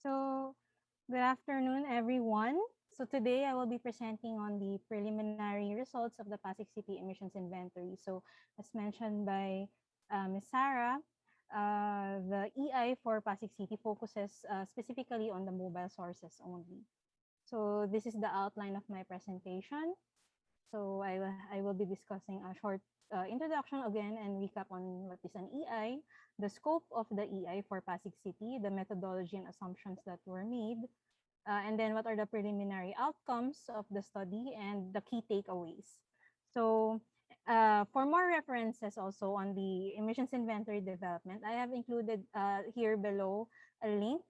So, good afternoon, everyone. So today I will be presenting on the preliminary results of the Pasig City emissions inventory. So as mentioned by uh, Ms. Sarah, uh, the EI for Pasig City focuses uh, specifically on the mobile sources only. So this is the outline of my presentation. So I, I will be discussing a short uh, introduction again and recap on what is an EI, the scope of the EI for Pasig City, the methodology and assumptions that were made, uh, and then what are the preliminary outcomes of the study and the key takeaways. So uh, for more references also on the emissions inventory development, I have included uh, here below a link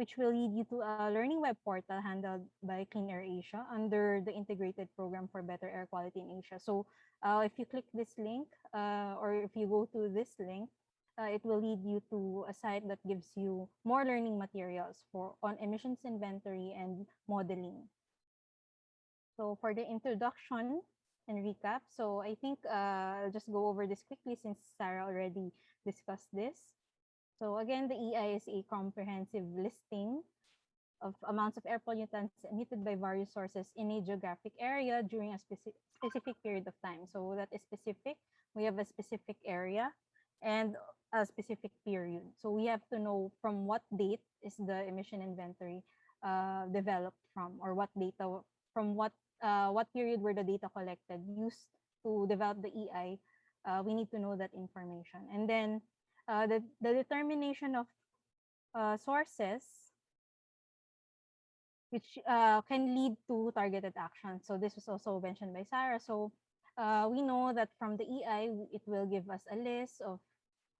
which will lead you to a learning web portal handled by Clean Air Asia under the Integrated Program for Better Air Quality in Asia. So uh, if you click this link uh, or if you go to this link, uh, it will lead you to a site that gives you more learning materials for on emissions inventory and modeling. So for the introduction and recap, so I think uh, I'll just go over this quickly since Sarah already discussed this. So again, the EI is a comprehensive listing of amounts of air pollutants emitted by various sources in a geographic area during a specific specific period of time. So that is specific. We have a specific area and a specific period. So we have to know from what date is the emission inventory uh, developed from or what data from what uh, what period were the data collected used to develop the EI. Uh, we need to know that information. And then uh, the, the determination of uh, sources which uh, can lead to targeted action. So this was also mentioned by Sarah. So uh, we know that from the EI, it will give us a list of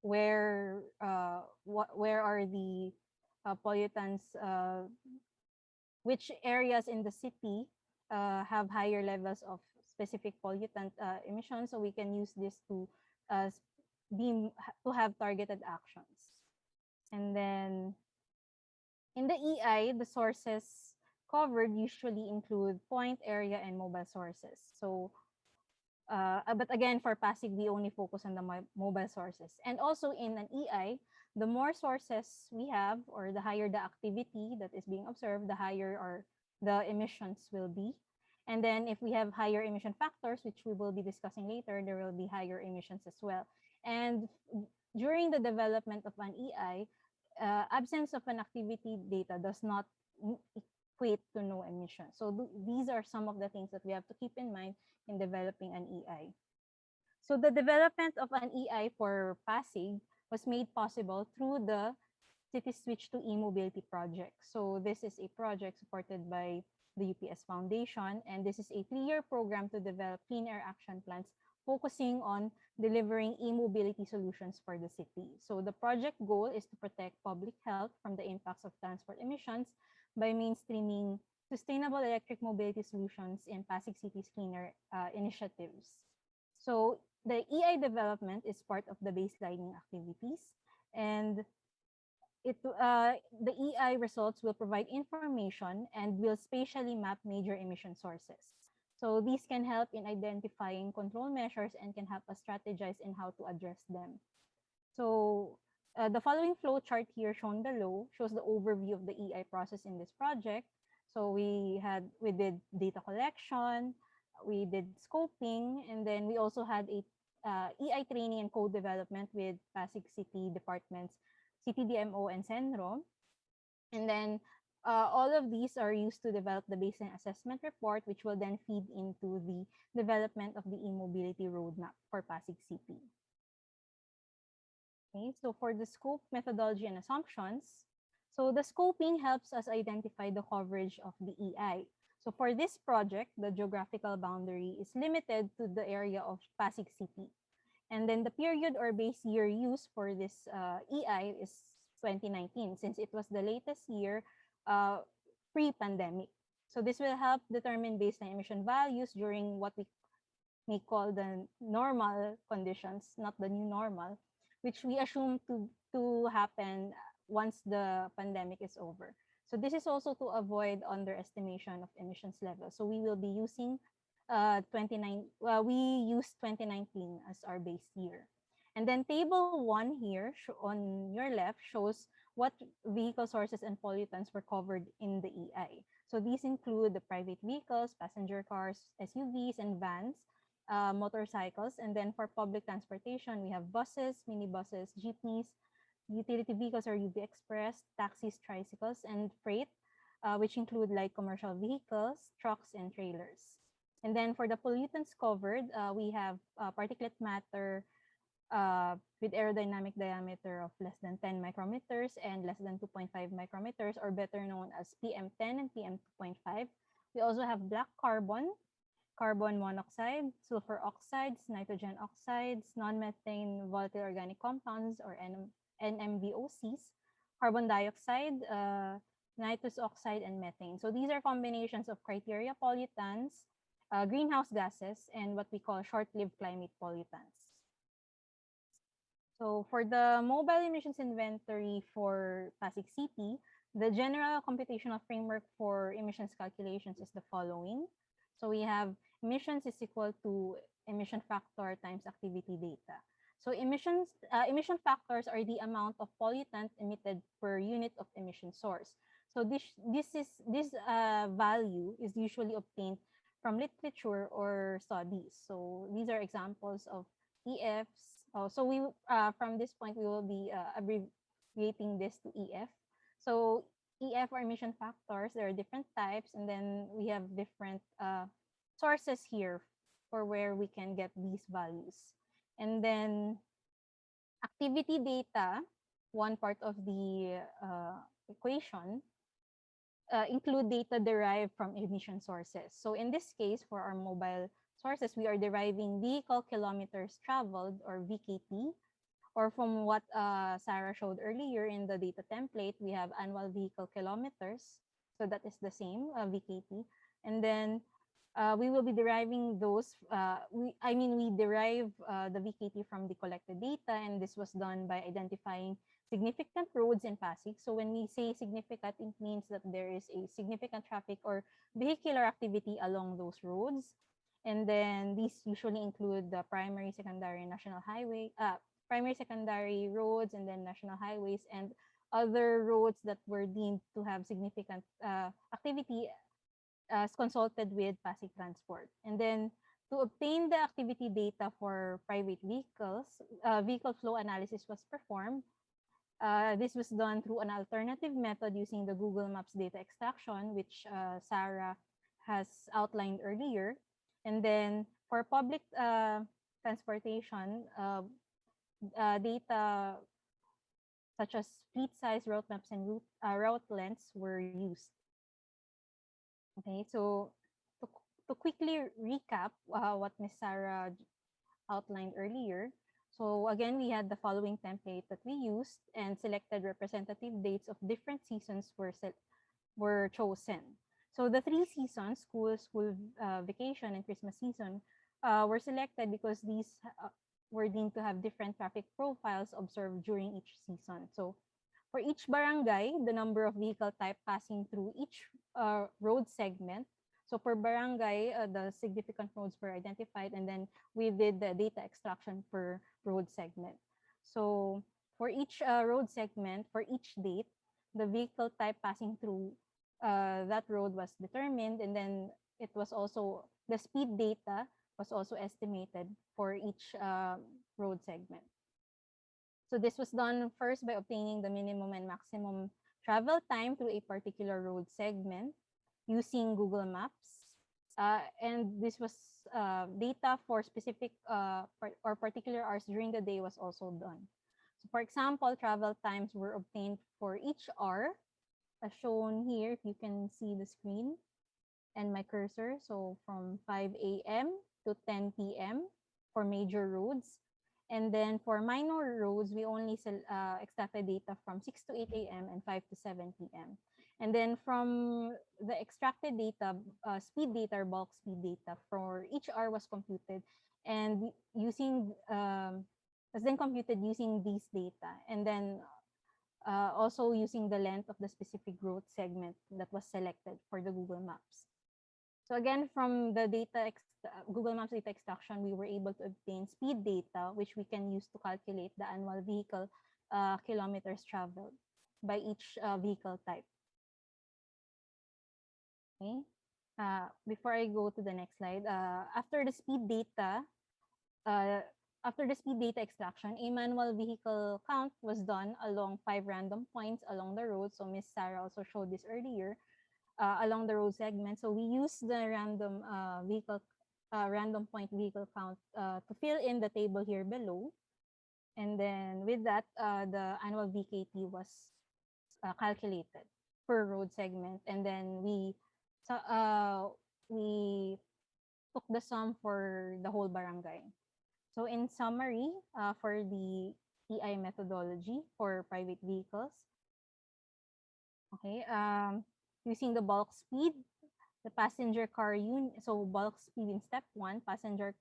where uh, what where are the uh, pollutants, which areas in the city have higher levels of specific pollutant emissions. So we can use this to be to have targeted actions. And then in the EI, the sources covered usually include point, area, and mobile sources. So, uh, but again, for Pasig, we only focus on the mobile sources. And also in an EI, the more sources we have, or the higher the activity that is being observed, the higher or the emissions will be. And then if we have higher emission factors, which we will be discussing later, there will be higher emissions as well. And during the development of an EI, uh, absence of an activity data does not equate to no emission. So th these are some of the things that we have to keep in mind in developing an EI. So the development of an EI for Pasig was made possible through the City Switch to E-Mobility project. So this is a project supported by the UPS Foundation, and this is a three-year program to develop clean air action plans focusing on delivering e-mobility solutions for the city. So the project goal is to protect public health from the impacts of transport emissions by mainstreaming sustainable electric mobility solutions in Pasig City's cleaner uh, initiatives. So the EI development is part of the baselining activities and it, uh, the EI results will provide information and will spatially map major emission sources. So these can help in identifying control measures and can help us strategize in how to address them. So uh, the following flow chart here shown below shows the overview of the EI process in this project. So we had we did data collection, we did scoping, and then we also had a uh, EI training and code development with Pasig City departments, CTDMO and CENRO. And then uh, all of these are used to develop the baseline assessment report, which will then feed into the development of the e-mobility roadmap for Pasig City. Okay, so for the scope, methodology, and assumptions, so the scoping helps us identify the coverage of the EI. So for this project, the geographical boundary is limited to the area of Pasig City. And then the period or base year used for this uh, EI is 2019, since it was the latest year uh, pre-pandemic. So this will help determine baseline emission values during what we may call the normal conditions, not the new normal, which we assume to, to happen once the pandemic is over. So this is also to avoid underestimation of emissions levels. So we will be using uh, 29, uh, we use 2019 as our base year. And then table one here on your left shows what vehicle sources and pollutants were covered in the EI. So these include the private vehicles, passenger cars, SUVs, and vans, uh, motorcycles. And then for public transportation, we have buses, minibuses, jeepneys, utility vehicles or UV Express, taxis, tricycles, and freight, uh, which include like commercial vehicles, trucks, and trailers. And then for the pollutants covered, uh, we have uh, particulate matter uh, with aerodynamic diameter of less than 10 micrometers and less than 2.5 micrometers, or better known as PM10 and PM2.5. We also have black carbon, carbon monoxide, sulfur oxides, nitrogen oxides, non-methane volatile organic compounds, or NM NMVOCs, carbon dioxide, uh, nitrous oxide, and methane. So these are combinations of criteria pollutants, uh, greenhouse gases, and what we call short-lived climate pollutants. So for the mobile emissions inventory for Pasig City, the general computational framework for emissions calculations is the following. So we have emissions is equal to emission factor times activity data. So emissions, uh, emission factors are the amount of pollutant emitted per unit of emission source. So this this is this uh, value is usually obtained from literature or studies. So these are examples of EFs. Oh, so we uh, from this point we will be uh, abbreviating this to EF. So EF or emission factors, there are different types, and then we have different uh, sources here for where we can get these values. And then activity data, one part of the uh, equation, uh, include data derived from emission sources. So in this case, for our mobile sources, we are deriving vehicle kilometers traveled or VKT, or from what uh, Sarah showed earlier in the data template, we have annual vehicle kilometers. So that is the same, uh, VKT. And then uh, we will be deriving those. Uh, we, I mean, we derive uh, the VKT from the collected data, and this was done by identifying significant roads in Pasig. So when we say significant, it means that there is a significant traffic or vehicular activity along those roads. And then these usually include the primary, secondary, national highway, uh, primary, secondary roads, and then national highways, and other roads that were deemed to have significant uh, activity as consulted with Pasig Transport. And then to obtain the activity data for private vehicles, uh, vehicle flow analysis was performed uh, this was done through an alternative method using the Google Maps data extraction, which uh, Sarah has outlined earlier. And then for public uh, transportation, uh, uh, data such as fleet size, route maps, and route, uh, route lengths were used. Okay, so to, to quickly recap what Ms. Sarah outlined earlier, so again, we had the following template that we used and selected representative dates of different seasons were, set, were chosen. So the three seasons, school, school uh, vacation, and Christmas season, uh, were selected because these uh, were deemed to have different traffic profiles observed during each season. So for each barangay, the number of vehicle type passing through each uh, road segment so per barangay, uh, the significant roads were identified and then we did the data extraction per road segment. So for each uh, road segment, for each date, the vehicle type passing through uh, that road was determined and then it was also, the speed data was also estimated for each uh, road segment. So this was done first by obtaining the minimum and maximum travel time through a particular road segment using Google Maps. Uh, and this was uh, data for specific uh, or particular hours during the day was also done. So for example, travel times were obtained for each hour as shown here, if you can see the screen and my cursor. So from 5 a.m. to 10 p.m. for major roads. And then for minor roads, we only uh, extracted data from 6 to 8 a.m. and 5 to 7 p.m. And then from the extracted data, uh, speed data or bulk speed data for each hour was computed and using, um, was then computed using these data. And then uh, also using the length of the specific route segment that was selected for the Google Maps. So again, from the data Google Maps data extraction, we were able to obtain speed data, which we can use to calculate the annual vehicle uh, kilometers traveled. by each uh, vehicle type. Okay. Uh, before I go to the next slide, uh, after the speed data, uh, after the speed data extraction, a manual vehicle count was done along five random points along the road. So Miss Sarah also showed this earlier uh, along the road segment. So we use the random uh, vehicle, uh, random point vehicle count uh, to fill in the table here below. And then with that, uh, the annual VKT was uh, calculated per road segment. And then we, so, we took the sum for the whole barangay. So in summary, uh, for the EI methodology for private vehicles, okay, um, using the bulk speed, the passenger car unit, so bulk speed in step one, passenger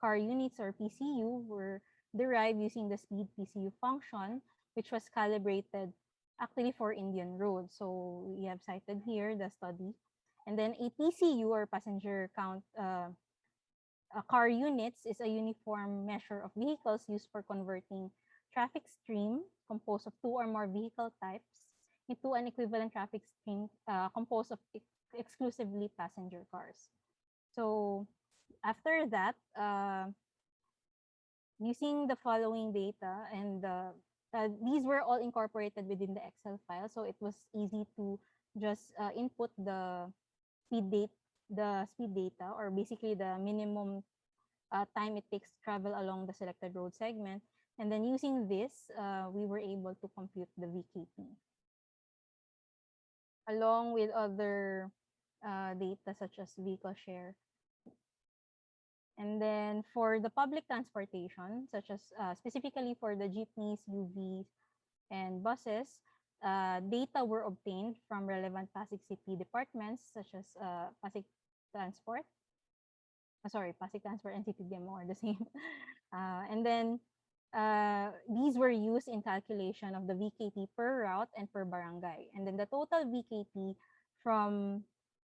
car units or PCU were derived using the speed PCU function, which was calibrated actually for Indian Road. So we have cited here the study. And then a PCU or passenger count uh, uh, car units is a uniform measure of vehicles used for converting traffic stream composed of two or more vehicle types into an equivalent traffic stream uh, composed of ex exclusively passenger cars. So after that, uh, using the following data and uh, these were all incorporated within the Excel file. So it was easy to just uh, input the speed date the speed data or basically the minimum uh, time it takes to travel along the selected road segment. And then using this, uh, we were able to compute the VKT. Along with other uh, data such as vehicle share. And then for the public transportation, such as uh, specifically for the jeepneys, UVs, and buses, uh, data were obtained from relevant Pasig City departments such as uh, Transport. Oh, sorry, Pasig Transport and CTDMO are the same. Uh, and then uh, these were used in calculation of the VKT per route and per barangay. And then the total VKT from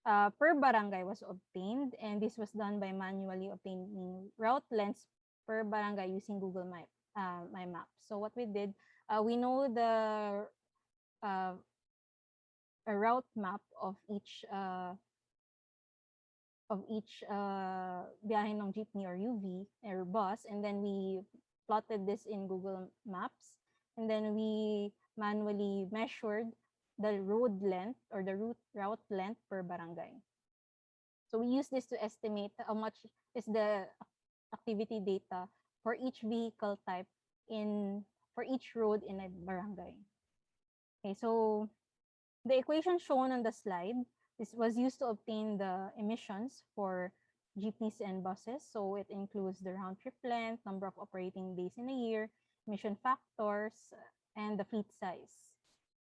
uh, per barangay was obtained. And this was done by manually obtaining route lengths per barangay using Google My, uh, My Maps. So what we did, uh, we know the uh, a route map of each uh, of each uh, biyahe ng jeepney or UV or bus, and then we plotted this in Google Maps, and then we manually measured the road length or the route route length per barangay. So we use this to estimate how much is the activity data for each vehicle type in for each road in a barangay. Okay, so the equation shown on the slide this was used to obtain the emissions for jeepneys and buses. So it includes the round trip length, number of operating days in a year, emission factors, and the fleet size,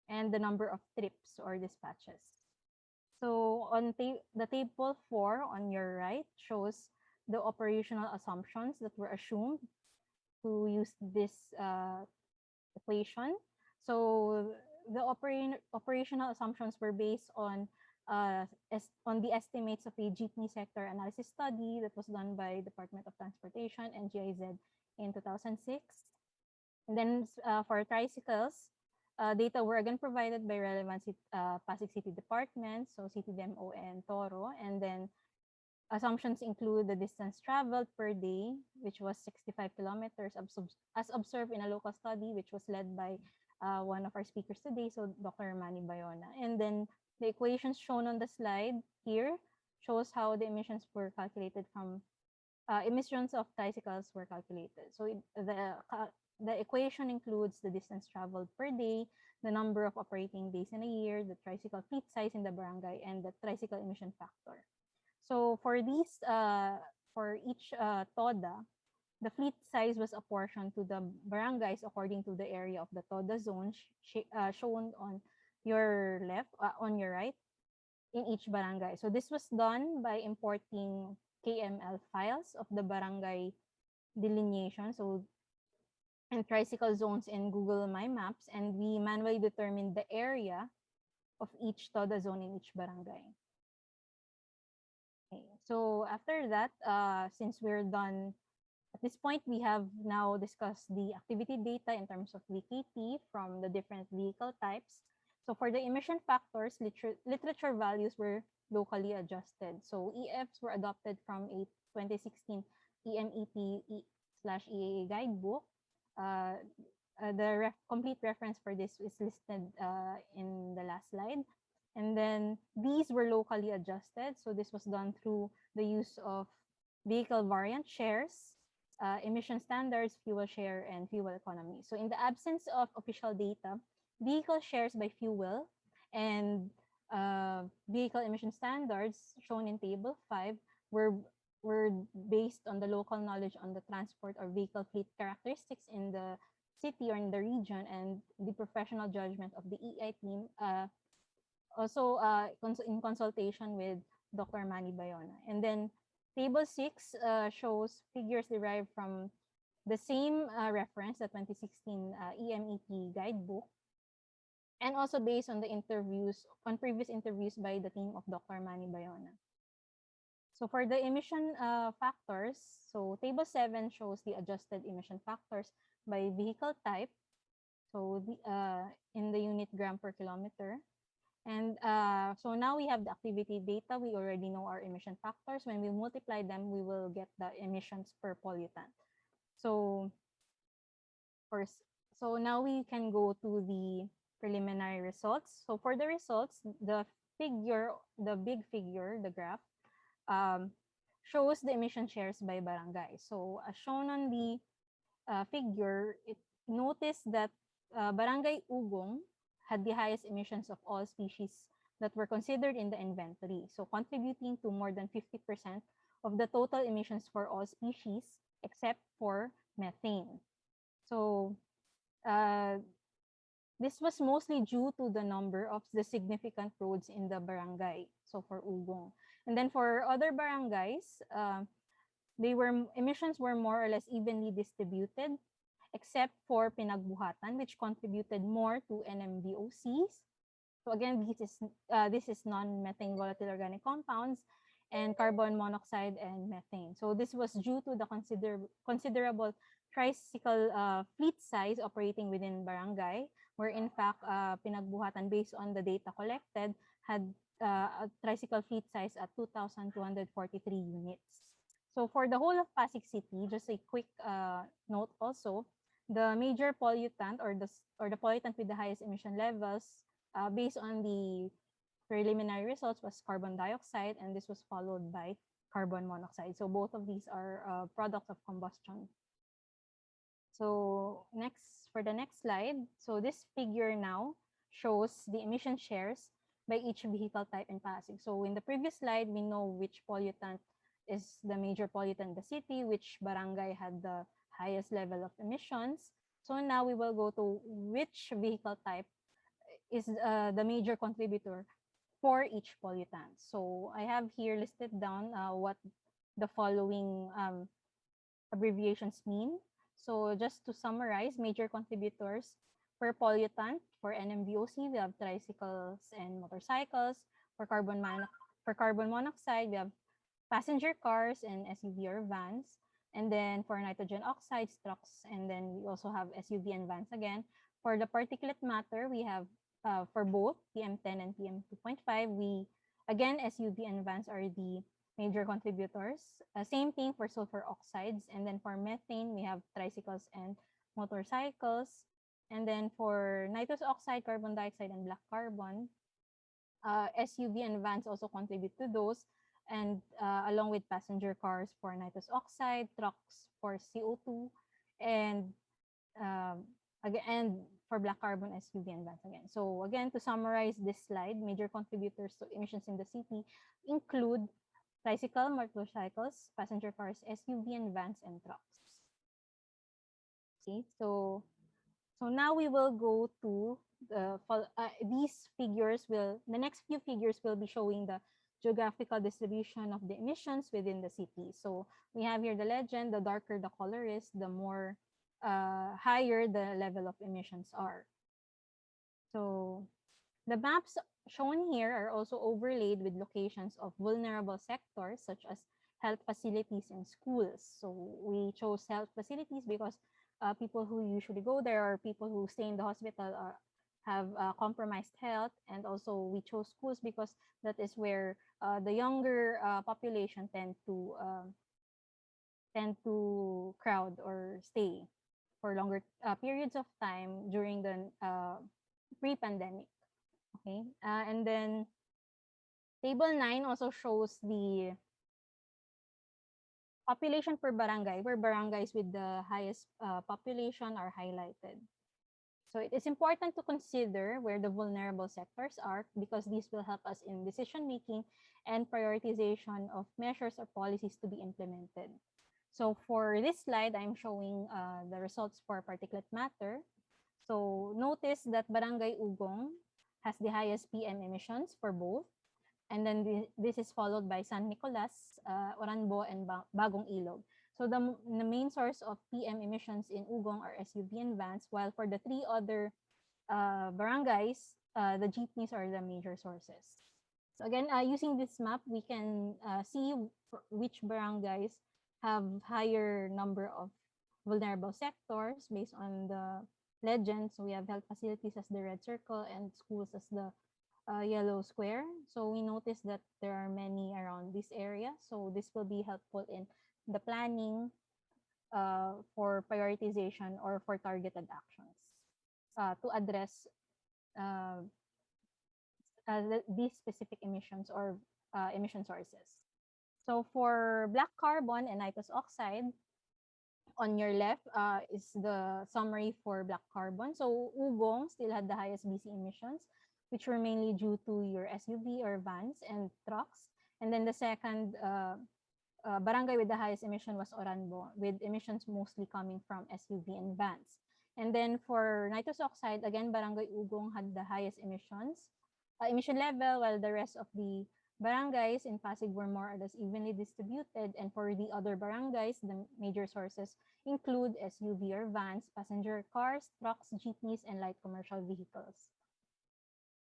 and the number of trips or dispatches. So on ta the table four on your right shows the operational assumptions that were assumed to use this uh, equation. So the operation operational assumptions were based on uh, on the estimates of a jeepney sector analysis study that was done by Department of Transportation and GIZ in 2006. And then uh, for tricycles, uh, data were again provided by relevant uh, Pasig City departments, so CTDMO and Toro. And then assumptions include the distance traveled per day, which was 65 kilometers, as observed in a local study, which was led by uh, one of our speakers today, so Dr. Manny Bayona. And then the equations shown on the slide here shows how the emissions were calculated from uh, emissions of tricycles were calculated. So the the equation includes the distance traveled per day, the number of operating days in a year, the tricycle fleet size in the barangay, and the tricycle emission factor. So for these, uh, for each uh, TODA, the fleet size was apportioned to the barangays according to the area of the TODA zone sh uh, shown on your left, uh, on your right, in each barangay. So this was done by importing KML files of the barangay delineation. So and tricycle zones in Google My Maps, and we manually determined the area of each TODA zone in each barangay. Okay, so after that, uh, since we're done At this point, we have now discussed the activity data in terms of VKT from the different vehicle types. So for the emission factors, liter literature values were locally adjusted. So EFs were adopted from a 2016 EMEP slash EEA guidebook. Uh, uh, the ref complete reference for this is listed uh, in the last slide. And then these were locally adjusted. So this was done through the use of vehicle variant shares, uh, emission standards, fuel share, and fuel economy. So in the absence of official data, vehicle shares by fuel and uh, vehicle emission standards shown in table 5 were were based on the local knowledge on the transport or vehicle fleet characteristics in the city or in the region and the professional judgment of the EI team uh, also uh, cons in consultation with Dr. Manny Bayona. And then table 6 uh, shows figures derived from the same uh, reference, the 2016 uh, EMEP guidebook, and also based on the interviews, on previous interviews by the team of Dr. Manny Bayona. So for the emission uh, factors, so table 7 shows the adjusted emission factors by vehicle type. So the, uh, in the unit gram per kilometer. And uh, so now we have the activity data. We already know our emission factors. When we multiply them, we will get the emissions per pollutant. So first, so now we can go to the preliminary results. So for the results, the figure, the big figure, the graph, um, shows the emission shares by barangay. So as shown on the uh, figure, it noticed that uh, Barangay Ugong had the highest emissions of all species that were considered in the inventory. So contributing to more than 50% of the total emissions for all species except for methane. So uh, this was mostly due to the number of the significant roads in the barangay. So for Ugong. And then for other barangays, uh, they were emissions were more or less evenly distributed, except for Pinagbuhatan, which contributed more to NMVOCs. So again, this is uh, this is non-methane volatile organic compounds and carbon monoxide and methane. So this was due to the consider considerable tricycle uh, fleet size operating within barangay, where in fact uh, Pinagbuhatan, based on the data collected, had uh, a tricycle fleet size at 2,243 units. So for the whole of Pasig City, just a quick uh, note also, the major pollutant or the, or the pollutant with the highest emission levels uh, based on the preliminary results was carbon dioxide and this was followed by carbon monoxide. So both of these are uh, products of combustion. So next, for the next slide, so this figure now shows the emission shares by each vehicle type in passing. So in the previous slide, we know which pollutant is the major pollutant in the city, which barangay had the highest level of emissions. So now we will go to which vehicle type is uh, the major contributor for each pollutant. So I have here listed down uh, what the following um, abbreviations mean. So just to summarize, major contributors for pollutant, for NMVOC, we have tricycles and motorcycles. For carbon, for carbon monoxide, we have passenger cars and SUV or vans. And then for nitrogen oxides, trucks, and then we also have SUV and vans again. For the particulate matter, we have uh, for both PM10 and PM2.5, we again SUV and vans are the major contributors. Uh, same thing for sulfur oxides, and then for methane, we have tricycles and motorcycles. And then for nitrous oxide, carbon dioxide, and black carbon, uh, SUV and vans also contribute to those. And uh, along with passenger cars for nitrous oxide, trucks for CO2, and um, again, and for black carbon SUV and vans again. So again, to summarize this slide, major contributors to emissions in the city include tricycle, motorcycles, passenger cars, SUV and vans, and trucks. Okay, so so now we will go to the, uh, these figures will, the next few figures will be showing the geographical distribution of the emissions within the city. So we have here the legend, the darker the color is, the more uh, higher the level of emissions are. So the maps shown here are also overlaid with locations of vulnerable sectors such as health facilities and schools. So we chose health facilities because uh, people who usually go there or people who stay in the hospital have uh, compromised health. And also we chose schools because that is where uh, the younger uh, population tend to um, tend to crowd or stay for longer uh, periods of time during the uh, pre-pandemic. Okay, uh, and then table 9 also shows the population per barangay, where barangays with the highest uh, population are highlighted. So it is important to consider where the vulnerable sectors are because these will help us in decision making and prioritization of measures or policies to be implemented. So for this slide, I'm showing uh, the results for particulate matter. So notice that Barangay Ugong has the highest PM emissions for both and then this is followed by San Nicolas, uh, Oranbo, and Bagong Ilog. So the, the main source of PM emissions in Ugong are SUV and vans, while for the three other uh, barangays, uh, the jeepneys are the major sources. So again, uh, using this map, we can uh, see which barangays have higher number of vulnerable sectors based on the legend. So we have health facilities as the red circle and schools as the uh, yellow square. So we notice that there are many around this area. So this will be helpful in the planning uh, for prioritization or for targeted actions uh, to address uh, uh these specific emissions or uh, emission sources. So for black carbon and nitrous oxide, on your left uh, is the summary for black carbon. So Ugong still had the highest BC emissions which were mainly due to your SUV or vans and trucks. And then the second uh, uh, barangay with the highest emission was Oranbo, with emissions mostly coming from SUV and vans. And then for nitrous oxide, again, Barangay Ugong had the highest emissions, uh, emission level, while the rest of the barangays in Pasig were more or less evenly distributed. And for the other barangays, the major sources include SUV or vans, passenger cars, trucks, jeepneys, and light commercial vehicles.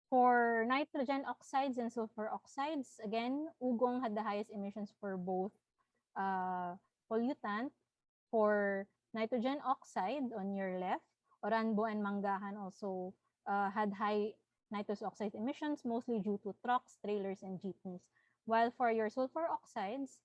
For nitrogen oxides and sulfur oxides, again, Ugong had the highest emissions for both uh, pollutant. For nitrogen oxide on your left, Oranbo and Mangahan also uh, had high nitrous oxide emissions, mostly due to trucks, trailers, and jeepneys. While for your sulfur oxides,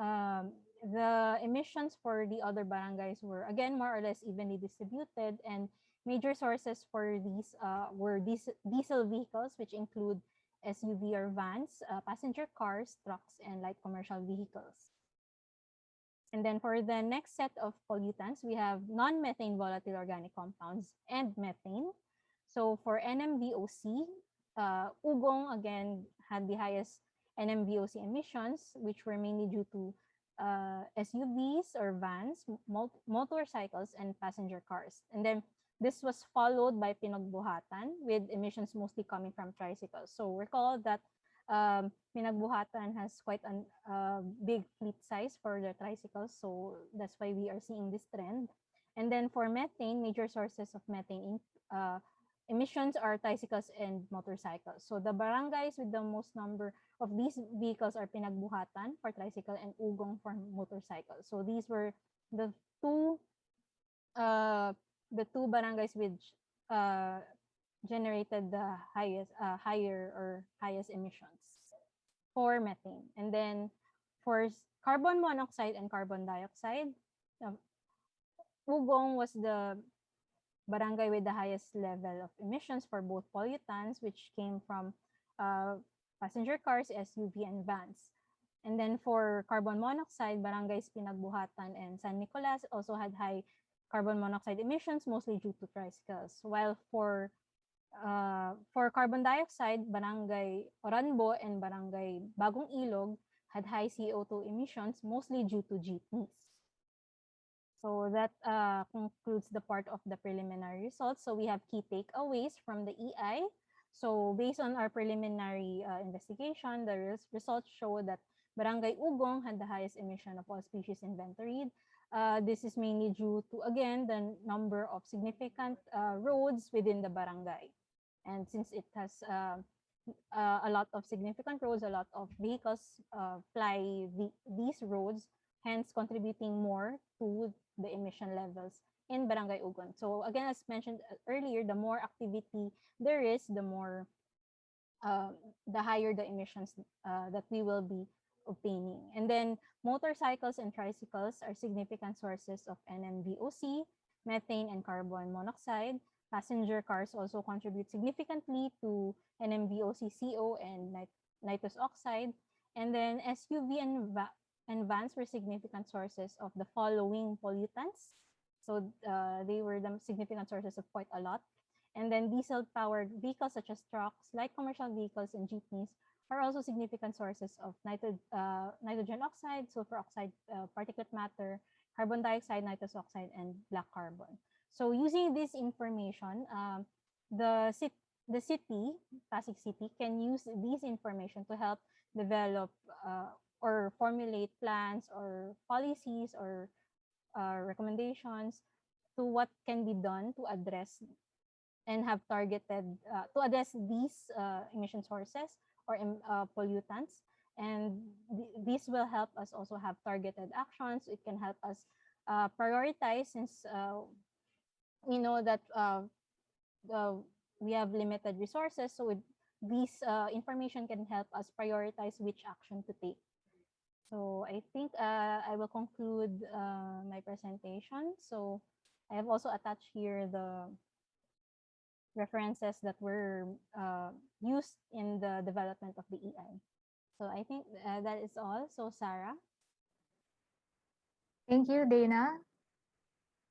um, the emissions for the other barangays were again more or less evenly distributed and Major sources for these uh, were diesel, diesel vehicles, which include SUV or vans, uh, passenger cars, trucks, and light commercial vehicles. And then for the next set of pollutants, we have non-methane volatile organic compounds and methane. So for NMVOC, uh, Ugong again had the highest NMVOC emissions, which were mainly due to uh, SUVs or vans, motorcycles, and passenger cars. And then this was followed by Pinagbuhatan with emissions mostly coming from tricycles. So recall that um, Pinagbuhatan has quite a uh, big fleet size for the tricycles. So that's why we are seeing this trend. And then for methane, major sources of methane uh, emissions are tricycles and motorcycles. So the barangays with the most number of these vehicles are Pinagbuhatan for tricycle and Ugong for motorcycle. So these were the two uh, the two barangays which uh, generated the highest uh, higher or highest emissions for methane and then for carbon monoxide and carbon dioxide uh, Ugong was the barangay with the highest level of emissions for both pollutants which came from uh, passenger cars SUV and vans and then for carbon monoxide barangays Pinagbuhatan and San Nicolas also had high carbon monoxide emissions, mostly due to tricycles. While for uh, for carbon dioxide, Barangay Oranbo and Barangay Bagong Ilog had high CO2 emissions, mostly due to jeepneys. So that uh, concludes the part of the preliminary results. So we have key takeaways from the EI. So based on our preliminary uh, investigation, the res results show that Barangay Ugong had the highest emission of all species inventoried, uh, this is mainly due to, again, the number of significant uh, roads within the barangay. And since it has uh, uh, a lot of significant roads, a lot of vehicles fly the, these roads, hence contributing more to the emission levels in Barangay Ugong. So again, as mentioned uh, earlier, the more activity there is, the more, uh, the higher the emissions uh, that we will be obtaining. And then motorcycles and tricycles are significant sources of NMVOC, methane and carbon monoxide. Passenger cars also contribute significantly to NMVOC CO and nit nitrous oxide. And then SUV and, and vans were significant sources of the following pollutants. So uh, they were the significant sources of quite a lot. And then diesel-powered vehicles such as trucks, light commercial vehicles, and jeepneys are also significant sources of nitro, uh, nitrogen oxide, sulfur oxide, uh, particulate matter, carbon dioxide, nitrous oxide, and black carbon. So using this information, um, the, cit the city, Pasig City, can use this information to help develop uh, or formulate plans or policies or uh, recommendations to what can be done to address and have targeted uh, to address these uh, emission sources or uh, pollutants. And th this will help us also have targeted actions. It can help us uh, prioritize since uh, we know that we have limited resources. So with this information can help us prioritize which action to take so I think uh, I will conclude uh, my presentation. So I have also attached here the references that were uh, used in the development of the EI. So I think uh, that is all. So Sarah. Thank you, Dana.